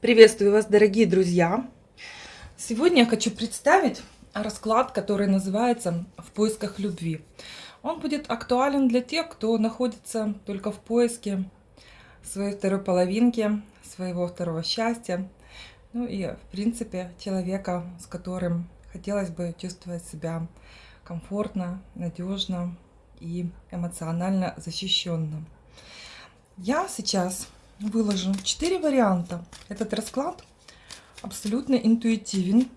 Приветствую вас, дорогие друзья! Сегодня я хочу представить расклад, который называется «В поисках любви». Он будет актуален для тех, кто находится только в поиске своей второй половинки, своего второго счастья, ну и, в принципе, человека, с которым хотелось бы чувствовать себя комфортно, надежно и эмоционально защищенным. Я сейчас выложу 4 варианта. Этот расклад абсолютно интуитивен.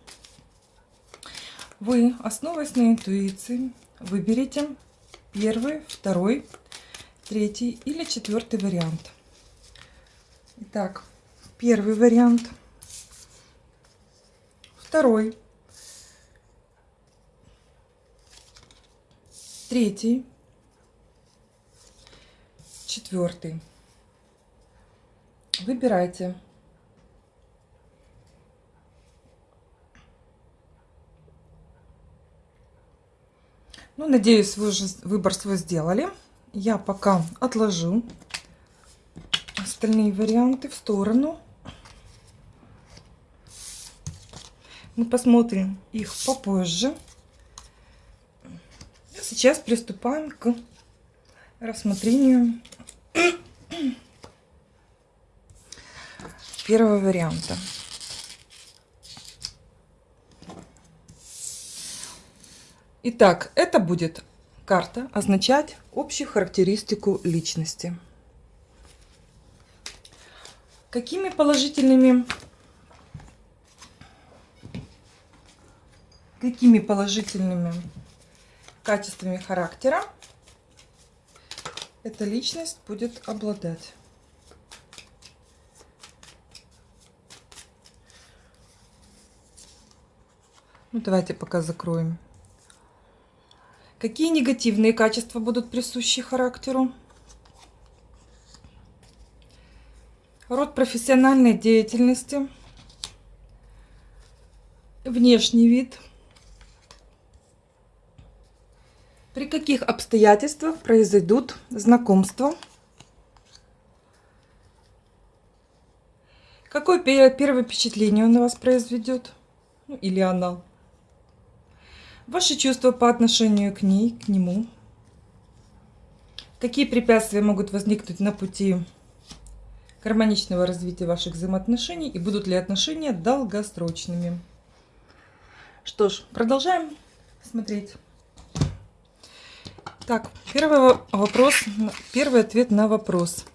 Вы, основываясь на интуиции, выберите первый, второй, третий или четвертый вариант. Итак, первый вариант, второй, третий, четвертый. Выбирайте. Ну, надеюсь, вы уже выбор свой сделали. Я пока отложу остальные варианты в сторону. Мы посмотрим их попозже. Сейчас приступаем к рассмотрению первого варианта. Итак, это будет карта означать общую характеристику личности. Какими положительными какими положительными качествами характера эта личность будет обладать? Ну, давайте пока закроем. Какие негативные качества будут присущи характеру? Род профессиональной деятельности. Внешний вид. При каких обстоятельствах произойдут знакомства? Какое первое впечатление он на вас произведет? Ну, или она? Ваши чувства по отношению к ней, к нему. Какие препятствия могут возникнуть на пути гармоничного развития ваших взаимоотношений и будут ли отношения долгосрочными. Что ж, продолжаем смотреть. Так, первый вопрос, первый ответ на вопрос.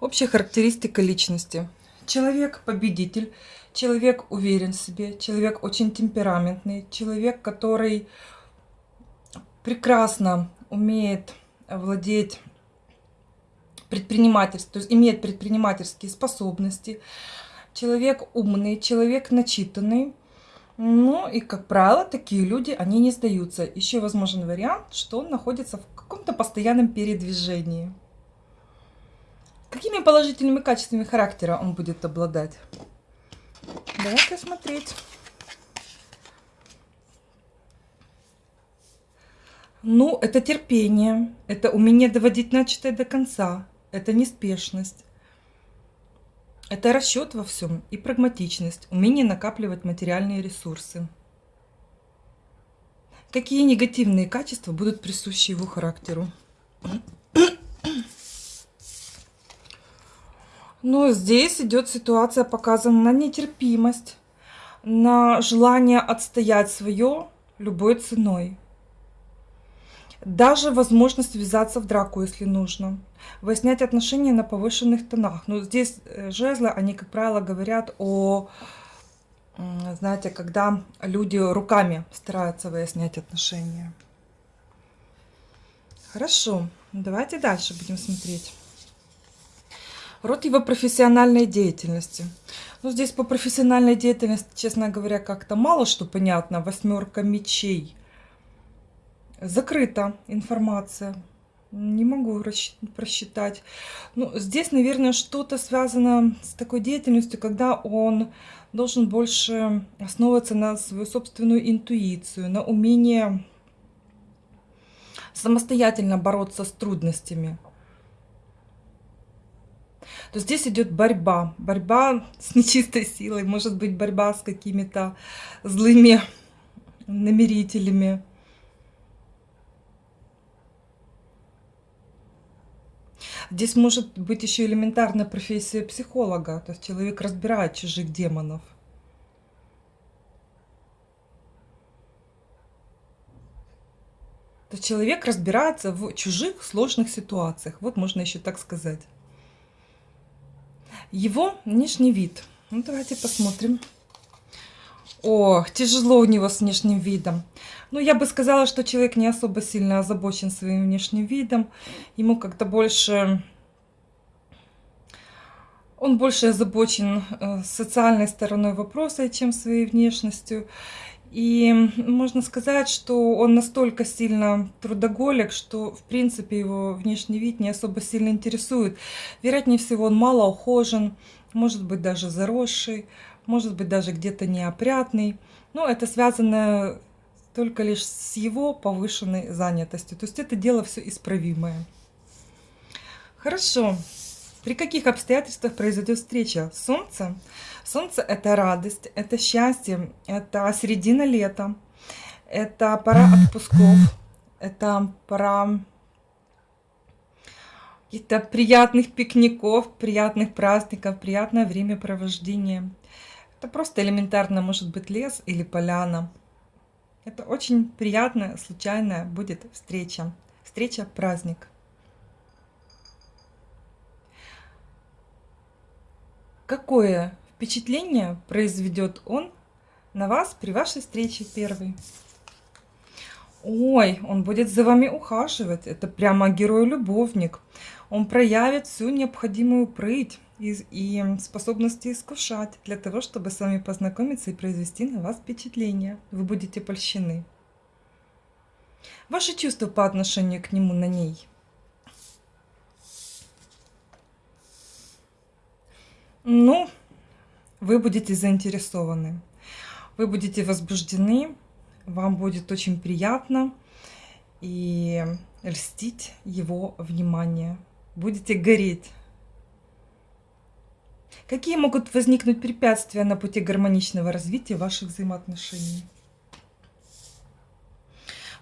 Общая характеристика личности. Человек победитель, человек уверен в себе, человек очень темпераментный, человек, который прекрасно умеет владеть предпринимательством, то есть имеет предпринимательские способности, человек умный, человек начитанный. Ну и, как правило, такие люди, они не сдаются. Еще возможен вариант, что он находится в каком-то постоянном передвижении. Какими положительными качествами характера он будет обладать? Давайте смотреть. Ну, это терпение, это умение доводить начатое до конца, это неспешность, это расчет во всем и прагматичность, умение накапливать материальные ресурсы. Какие негативные качества будут присущи его характеру? Но здесь идет ситуация, показана на нетерпимость, на желание отстоять свое любой ценой. Даже возможность ввязаться в драку, если нужно. Выяснять отношения на повышенных тонах. Но здесь э, жезлы, они, как правило, говорят о, знаете, когда люди руками стараются выяснять отношения. Хорошо, давайте дальше будем смотреть. Род его профессиональной деятельности. Ну, здесь по профессиональной деятельности, честно говоря, как-то мало что понятно. Восьмерка мечей. Закрыта информация. Не могу просчитать. Ну, здесь, наверное, что-то связано с такой деятельностью, когда он должен больше основываться на свою собственную интуицию, на умение самостоятельно бороться с трудностями. То здесь идет борьба. Борьба с нечистой силой, может быть борьба с какими-то злыми намерителями. Здесь может быть еще элементарная профессия психолога, то есть человек разбирает чужих демонов. То есть человек разбирается в чужих сложных ситуациях. Вот можно еще так сказать. Его внешний вид. Ну, давайте посмотрим. Ох, тяжело у него с внешним видом. Ну, я бы сказала, что человек не особо сильно озабочен своим внешним видом. Ему как-то больше... Он больше озабочен э, социальной стороной вопроса, чем своей внешностью. И можно сказать, что он настолько сильно трудоголик, что, в принципе, его внешний вид не особо сильно интересует. Вероятнее всего, он мало ухожен, может быть, даже заросший, может быть, даже где-то неопрятный. Но это связано только лишь с его повышенной занятостью. То есть это дело все исправимое. Хорошо. При каких обстоятельствах произойдет встреча Солнца? Солнце – это радость, это счастье, это середина лета, это пора отпусков, это пора каких-то приятных пикников, приятных праздников, приятное времяпровождение. Это просто элементарно может быть лес или поляна. Это очень приятная, случайная будет встреча. Встреча-праздник. Какое впечатление произведет он на вас при вашей встрече первой? Ой, он будет за вами ухаживать. Это прямо герой-любовник. Он проявит всю необходимую прыть и, и способности искушать для того, чтобы с вами познакомиться и произвести на вас впечатление. Вы будете польщены. Ваши чувства по отношению к нему на ней. Ну, вы будете заинтересованы. Вы будете возбуждены, вам будет очень приятно и льстить его внимание. Будете гореть Какие могут возникнуть препятствия на пути гармоничного развития ваших взаимоотношений?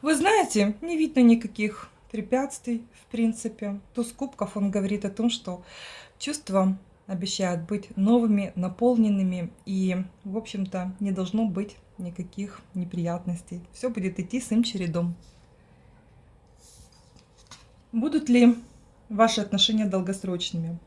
Вы знаете, не видно никаких препятствий, в принципе. Туз кубков, он говорит о том, что чувства обещают быть новыми, наполненными, и, в общем-то, не должно быть никаких неприятностей. Все будет идти своим чередом. Будут ли ваши отношения долгосрочными?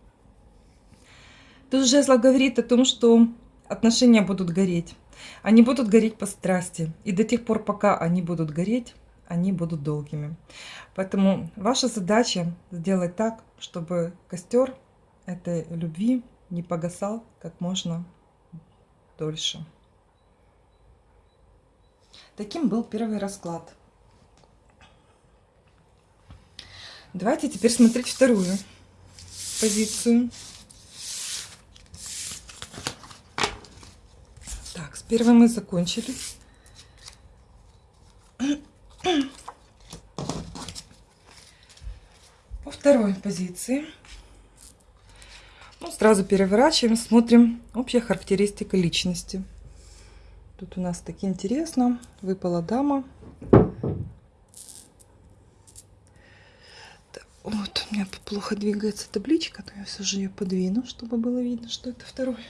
Тут жезлов говорит о том, что отношения будут гореть. Они будут гореть по страсти. И до тех пор, пока они будут гореть, они будут долгими. Поэтому ваша задача сделать так, чтобы костер этой любви не погасал как можно дольше. Таким был первый расклад. Давайте теперь смотреть вторую позицию. Первым мы закончили. По второй позиции. Сразу переворачиваем, смотрим общая характеристика личности. Тут у нас так интересно. Выпала дама. Вот у меня плохо двигается табличка, но я все же ее подвину, чтобы было видно, что это второй.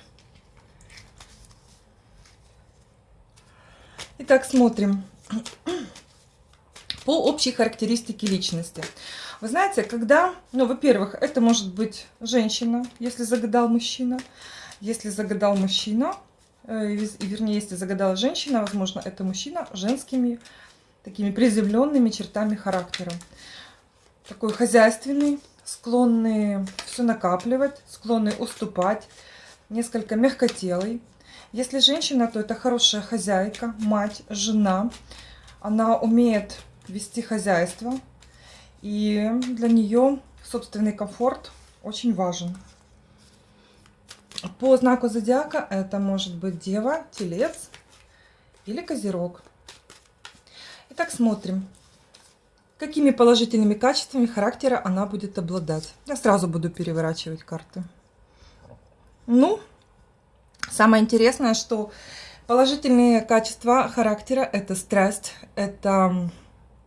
Итак, смотрим. По общей характеристике личности. Вы знаете, когда, ну, во-первых, это может быть женщина, если загадал мужчина. Если загадал мужчина, э, вернее, если загадала женщина, возможно, это мужчина женскими такими приземленными чертами характера. Такой хозяйственный, склонный все накапливать, склонный уступать, несколько мягкотелый. Если женщина, то это хорошая хозяйка, мать, жена. Она умеет вести хозяйство. И для нее собственный комфорт очень важен. По знаку зодиака это может быть Дева, Телец или Козерог. Итак, смотрим, какими положительными качествами характера она будет обладать. Я сразу буду переворачивать карты. Ну, самое интересное, что положительные качества характера – это страсть, это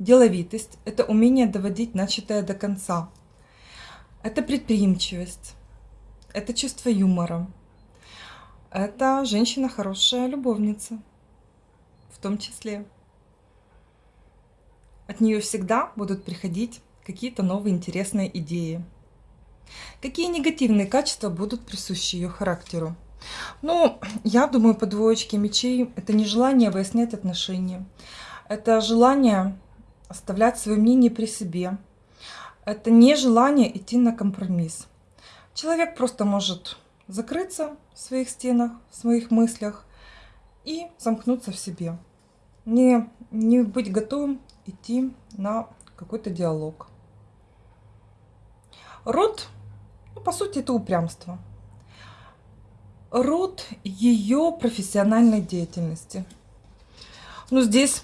деловитость, это умение доводить начатое до конца, это предприимчивость, это чувство юмора, это женщина хорошая любовница, в том числе. От нее всегда будут приходить какие-то новые интересные идеи. Какие негативные качества будут присущи ее характеру? Ну, я думаю, по двоечке мечей это не желание выяснять отношения. Это желание оставлять свое мнение при себе. Это не желание идти на компромисс. Человек просто может закрыться в своих стенах, в своих мыслях и замкнуться в себе. Не, не быть готовым идти на какой-то диалог. Род, ну, по сути, это упрямство. Род ее профессиональной деятельности. Ну, здесь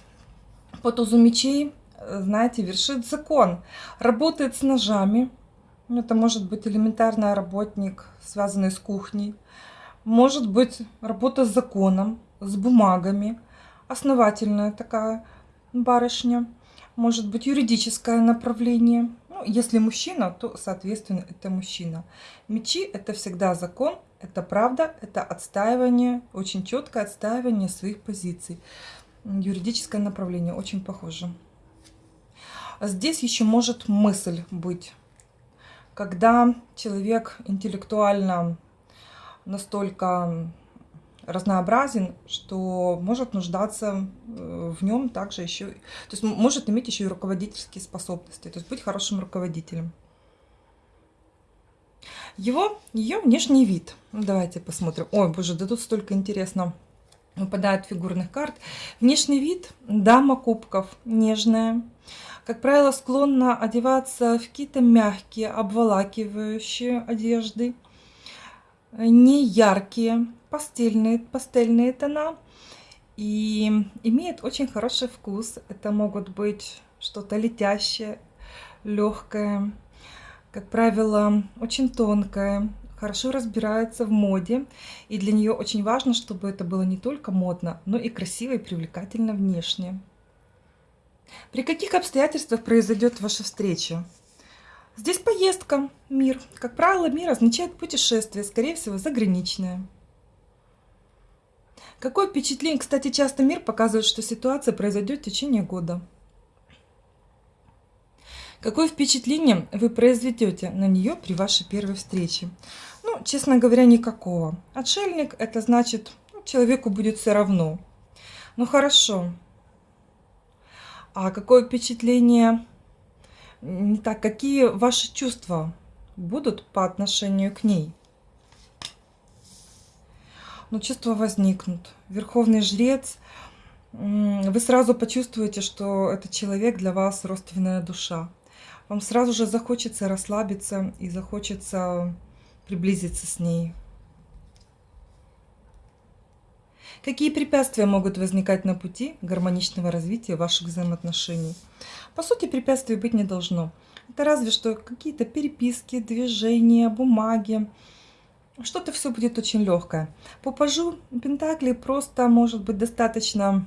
по тузу мечей, знаете, вершит закон. Работает с ножами. Это может быть элементарный работник, связанный с кухней. Может быть работа с законом, с бумагами. Основательная такая барышня. Может быть юридическое направление. Ну, если мужчина, то, соответственно, это мужчина. Мечи – это всегда закон, это правда, это отстаивание, очень четкое отстаивание своих позиций. Юридическое направление очень похоже. Здесь еще может мысль быть. Когда человек интеллектуально настолько разнообразен, что может нуждаться э, в нем также еще, то есть может иметь еще и руководительские способности, то есть быть хорошим руководителем. Его, ее внешний вид. Давайте посмотрим. Ой, боже, да тут столько интересно выпадает фигурных карт. Внешний вид, дама кубков, нежная. Как правило, склонна одеваться в какие-то мягкие, обволакивающие одежды. Не яркие, пастельные, пастельные тона. И имеет очень хороший вкус. Это могут быть что-то летящее, легкое, как правило, очень тонкая, хорошо разбирается в моде. И для нее очень важно, чтобы это было не только модно, но и красиво и привлекательно внешне. При каких обстоятельствах произойдет ваша встреча? Здесь поездка, мир. Как правило, мир означает путешествие, скорее всего, заграничное. Какое впечатление? Кстати, часто мир показывает, что ситуация произойдет в течение года. Какое впечатление вы произведете на нее при вашей первой встрече? Ну, честно говоря, никакого. Отшельник – это значит, ну, человеку будет все равно. Ну, хорошо. А какое впечатление, не так, какие ваши чувства будут по отношению к ней? Ну, чувства возникнут. Верховный жрец, вы сразу почувствуете, что этот человек для вас родственная душа вам сразу же захочется расслабиться и захочется приблизиться с ней. Какие препятствия могут возникать на пути гармоничного развития ваших взаимоотношений? По сути, препятствий быть не должно. Это разве что какие-то переписки, движения, бумаги. Что-то все будет очень легкое. По пажу Пентакли просто может быть достаточно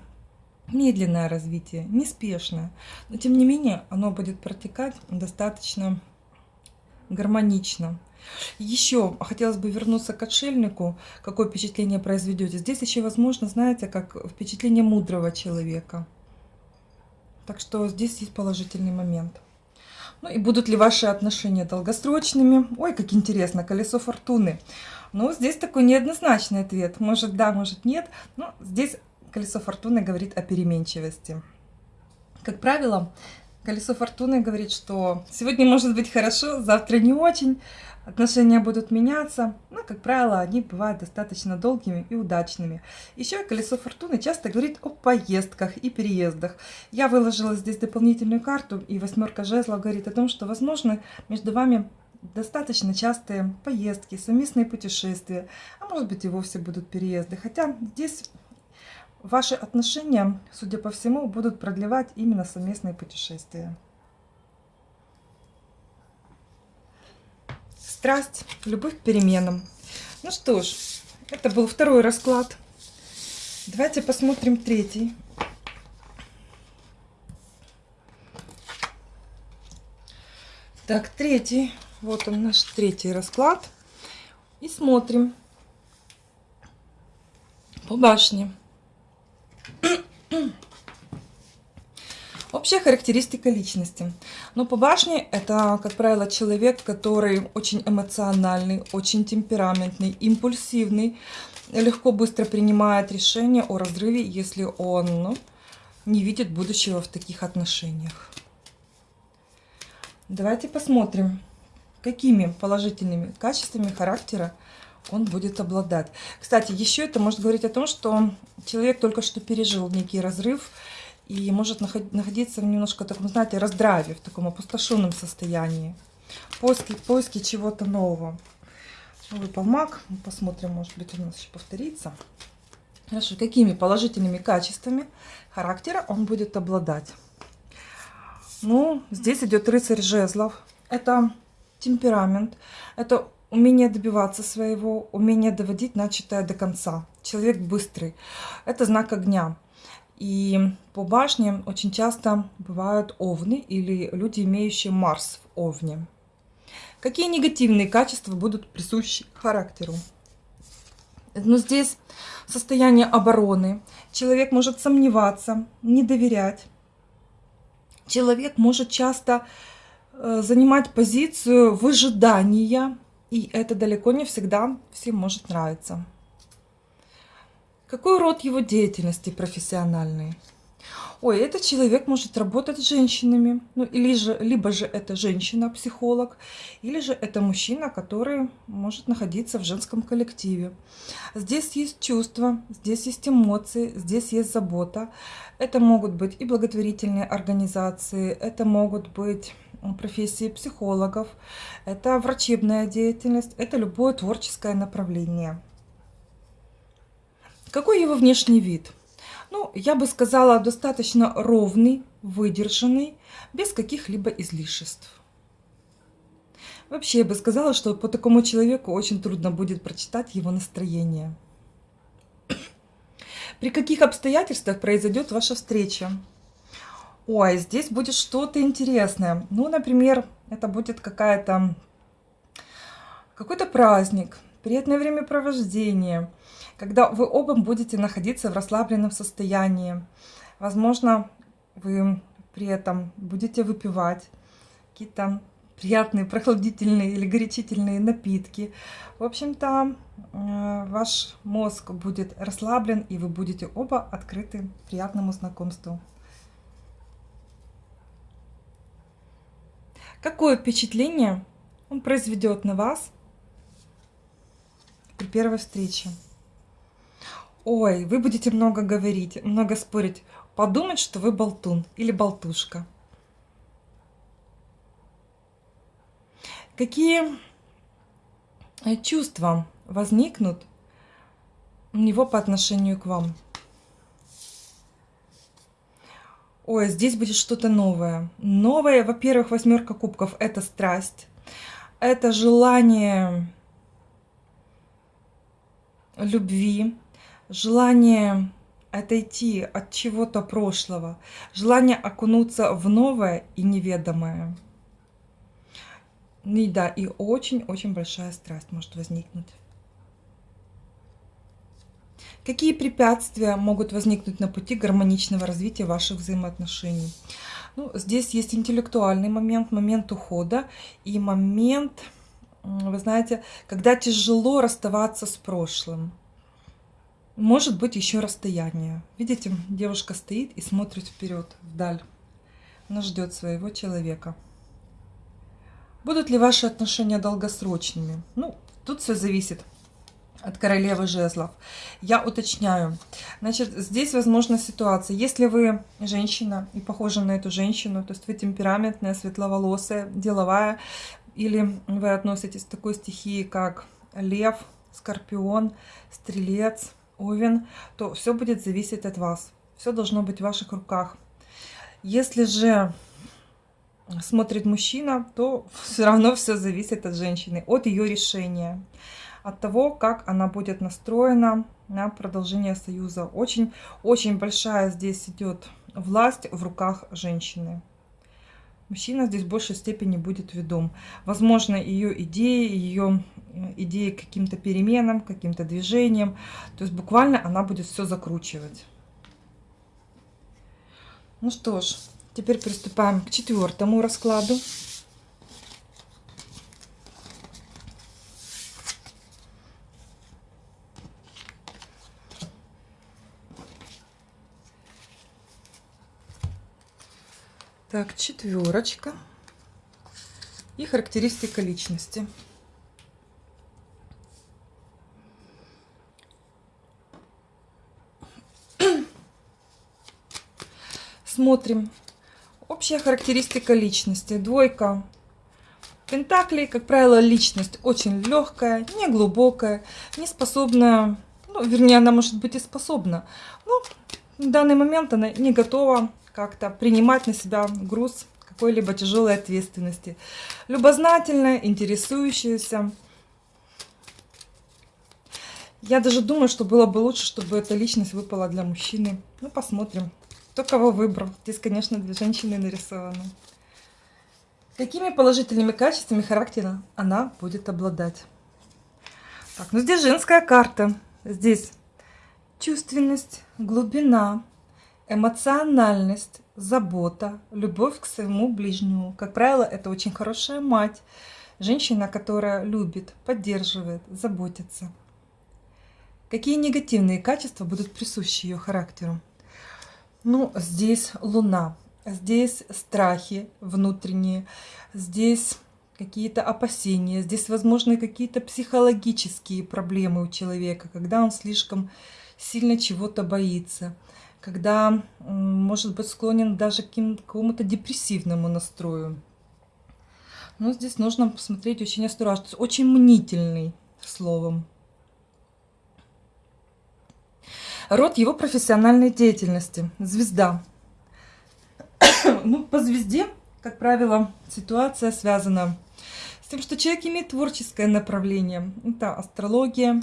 медленное развитие, неспешное. Но тем не менее оно будет протекать достаточно гармонично. Еще хотелось бы вернуться к отшельнику. Какое впечатление произведете? Здесь еще возможно, знаете, как впечатление мудрого человека. Так что здесь есть положительный момент. Ну и будут ли ваши отношения долгосрочными? Ой, как интересно, колесо фортуны. Ну, здесь такой неоднозначный ответ. Может да, может нет. Но здесь колесо фортуны говорит о переменчивости. Как правило, колесо фортуны говорит, что сегодня может быть хорошо, завтра не очень, отношения будут меняться, но, как правило, они бывают достаточно долгими и удачными. Еще колесо фортуны часто говорит о поездках и переездах. Я выложила здесь дополнительную карту, и восьмерка жезлов говорит о том, что, возможно, между вами достаточно частые поездки, совместные путешествия, а может быть и вовсе будут переезды. Хотя здесь Ваши отношения, судя по всему, будут продлевать именно совместные путешествия. Страсть, любовь к переменам. Ну что ж, это был второй расклад. Давайте посмотрим третий. Так, третий. Вот он наш третий расклад. И смотрим по башне. Общая характеристика личности. Но по башне это, как правило, человек, который очень эмоциональный, очень темпераментный, импульсивный, легко быстро принимает решение о разрыве, если он ну, не видит будущего в таких отношениях. Давайте посмотрим, какими положительными качествами характера он будет обладать. Кстати, еще это может говорить о том, что человек только что пережил некий разрыв и может находиться в немножко таком, знаете, раздраве, в таком опустошенном состоянии. Поиски, поиски чего-то нового. Выпал маг. Посмотрим, может быть, у нас еще повторится. Хорошо, какими положительными качествами характера он будет обладать? Ну, здесь идет рыцарь жезлов. Это темперамент, это умение добиваться своего, умение доводить начатое до конца. Человек быстрый. Это знак огня. И по башне очень часто бывают овны или люди, имеющие Марс в овне. Какие негативные качества будут присущи характеру? Но здесь состояние обороны. Человек может сомневаться, не доверять. Человек может часто э, занимать позицию выжидания, и это далеко не всегда всем может нравиться. Какой род его деятельности профессиональный? Ой, этот человек может работать с женщинами, ну или же, либо же это женщина-психолог, или же это мужчина, который может находиться в женском коллективе. Здесь есть чувства, здесь есть эмоции, здесь есть забота. Это могут быть и благотворительные организации, это могут быть профессии психологов, это врачебная деятельность, это любое творческое направление. Какой его внешний вид? ну, я бы сказала, достаточно ровный, выдержанный, без каких-либо излишеств. Вообще, я бы сказала, что по такому человеку очень трудно будет прочитать его настроение. При каких обстоятельствах произойдет ваша встреча? Ой, здесь будет что-то интересное. Ну, например, это будет какая-то какой-то праздник, приятное времяпровождение, когда вы оба будете находиться в расслабленном состоянии. Возможно, вы при этом будете выпивать какие-то приятные прохладительные или горячительные напитки. В общем-то, э, ваш мозг будет расслаблен, и вы будете оба открыты приятному знакомству. Какое впечатление он произведет на вас при первой встрече? Ой, вы будете много говорить, много спорить. Подумать, что вы болтун или болтушка. Какие э, чувства возникнут у него по отношению к вам? Ой, здесь будет что-то новое. Новое, во-первых, восьмерка кубков – это страсть. Это желание любви, желание отойти от чего-то прошлого, желание окунуться в новое и неведомое. И да, и очень-очень большая страсть может возникнуть. Какие препятствия могут возникнуть на пути гармоничного развития ваших взаимоотношений? Ну, здесь есть интеллектуальный момент, момент ухода и момент, вы знаете, когда тяжело расставаться с прошлым. Может быть еще расстояние. Видите, девушка стоит и смотрит вперед, вдаль. Она ждет своего человека. Будут ли ваши отношения долгосрочными? Ну, тут все зависит от королевы жезлов. Я уточняю. Значит, здесь возможна ситуация. Если вы женщина и похожа на эту женщину, то есть вы темпераментная, светловолосая, деловая, или вы относитесь к такой стихии, как лев, скорпион, стрелец, Овен, то все будет зависеть от вас. Все должно быть в ваших руках. Если же смотрит мужчина, то все равно все зависит от женщины, от ее решения. от того, как она будет настроена на продолжение союза. Очень-очень большая здесь идет власть в руках женщины. Мужчина здесь в большей степени будет ведом. Возможно, ее идеи, ее э, идеи каким-то переменам, каким-то движениям. То есть буквально она будет все закручивать. Ну что ж, теперь приступаем к четвертому раскладу. Так, четверочка. И характеристика личности. Смотрим. Общая характеристика личности. Двойка. Пентаклей, как правило, личность очень легкая, не глубокая, не способная, ну, вернее, она может быть и способна, но в данный момент она не готова как-то принимать на себя груз какой-либо тяжелой ответственности. Любознательная, интересующаяся. Я даже думаю, что было бы лучше, чтобы эта личность выпала для мужчины. Ну, посмотрим, кто кого выбрал. Здесь, конечно, для женщины нарисовано. Какими положительными качествами характера она будет обладать? Так, ну здесь женская карта. Здесь чувственность, глубина, эмоциональность, забота, любовь к своему ближнему. Как правило, это очень хорошая мать, женщина, которая любит, поддерживает, заботится. Какие негативные качества будут присущи ее характеру? Ну, здесь луна, здесь страхи внутренние, здесь какие-то опасения, здесь возможны какие-то психологические проблемы у человека, когда он слишком сильно чего-то боится – когда может быть склонен даже к какому-то депрессивному настрою. Но здесь нужно посмотреть очень осторожно. Очень мнительный, словом. Род его профессиональной деятельности. Звезда. ну, по звезде, как правило, ситуация связана с тем, что человек имеет творческое направление. Это астрология,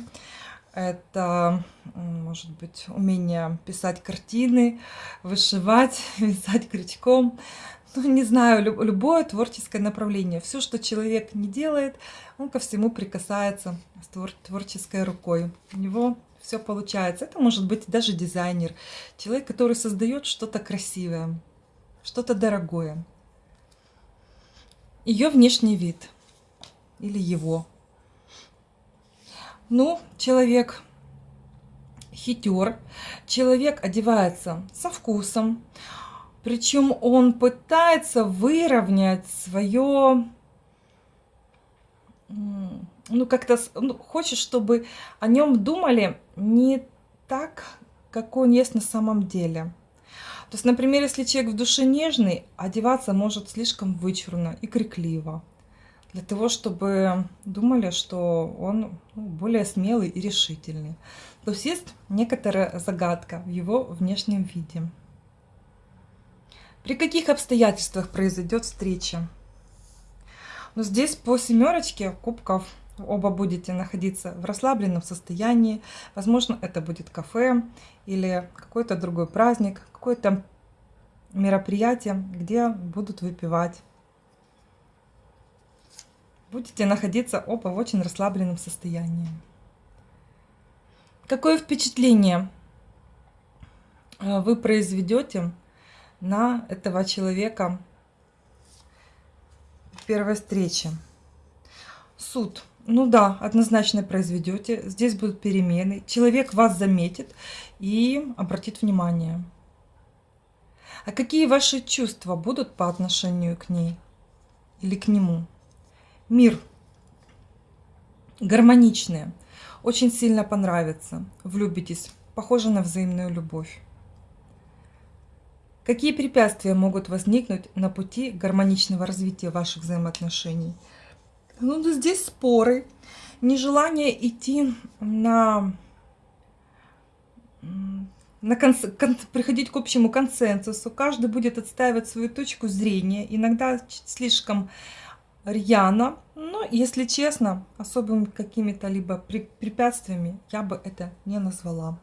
это, может быть, умение писать картины, вышивать, вязать крючком. Ну, не знаю, любое творческое направление. Все, что человек не делает, он ко всему прикасается с твор творческой рукой. У него все получается. Это может быть даже дизайнер. Человек, который создает что-то красивое, что-то дорогое. Ее внешний вид или его ну, человек хитер, человек одевается со вкусом, причем он пытается выровнять свое, ну как-то ну, хочет, чтобы о нем думали не так, как он есть на самом деле. То есть, например, если человек в душе нежный, одеваться может слишком вычурно и крикливо для того, чтобы думали, что он ну, более смелый и решительный. То есть есть некоторая загадка в его внешнем виде. При каких обстоятельствах произойдет встреча? Но ну, здесь по семерочке кубков оба будете находиться в расслабленном состоянии. Возможно, это будет кафе или какой-то другой праздник, какое-то мероприятие, где будут выпивать будете находиться оба в очень расслабленном состоянии. Какое впечатление э, вы произведете на этого человека в первой встрече? Суд. Ну да, однозначно произведете. Здесь будут перемены. Человек вас заметит и обратит внимание. А какие ваши чувства будут по отношению к ней или к нему? Мир гармоничные, очень сильно понравится, влюбитесь, похоже на взаимную любовь. Какие препятствия могут возникнуть на пути гармоничного развития ваших взаимоотношений? Ну, здесь споры, нежелание идти на, на конс, кон, приходить к общему консенсусу. Каждый будет отстаивать свою точку зрения, иногда слишком рьяно, но, если честно, особыми какими-то либо препятствиями я бы это не назвала.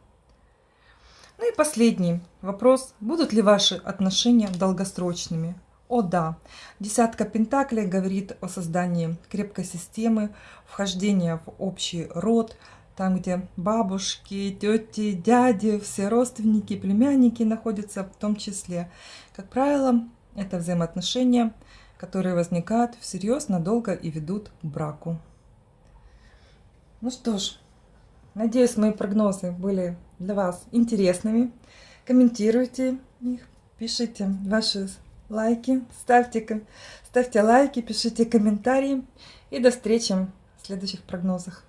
Ну и последний вопрос. Будут ли ваши отношения долгосрочными? О да, десятка пентаклей говорит о создании крепкой системы, вхождения в общий род, там, где бабушки, тети, дяди, все родственники, племянники находятся в том числе. Как правило, это взаимоотношения, которые возникают всерьез, надолго и ведут к браку. Ну что ж, надеюсь, мои прогнозы были для вас интересными. Комментируйте их, пишите ваши лайки, ставьте, ставьте лайки, пишите комментарии. И до встречи в следующих прогнозах.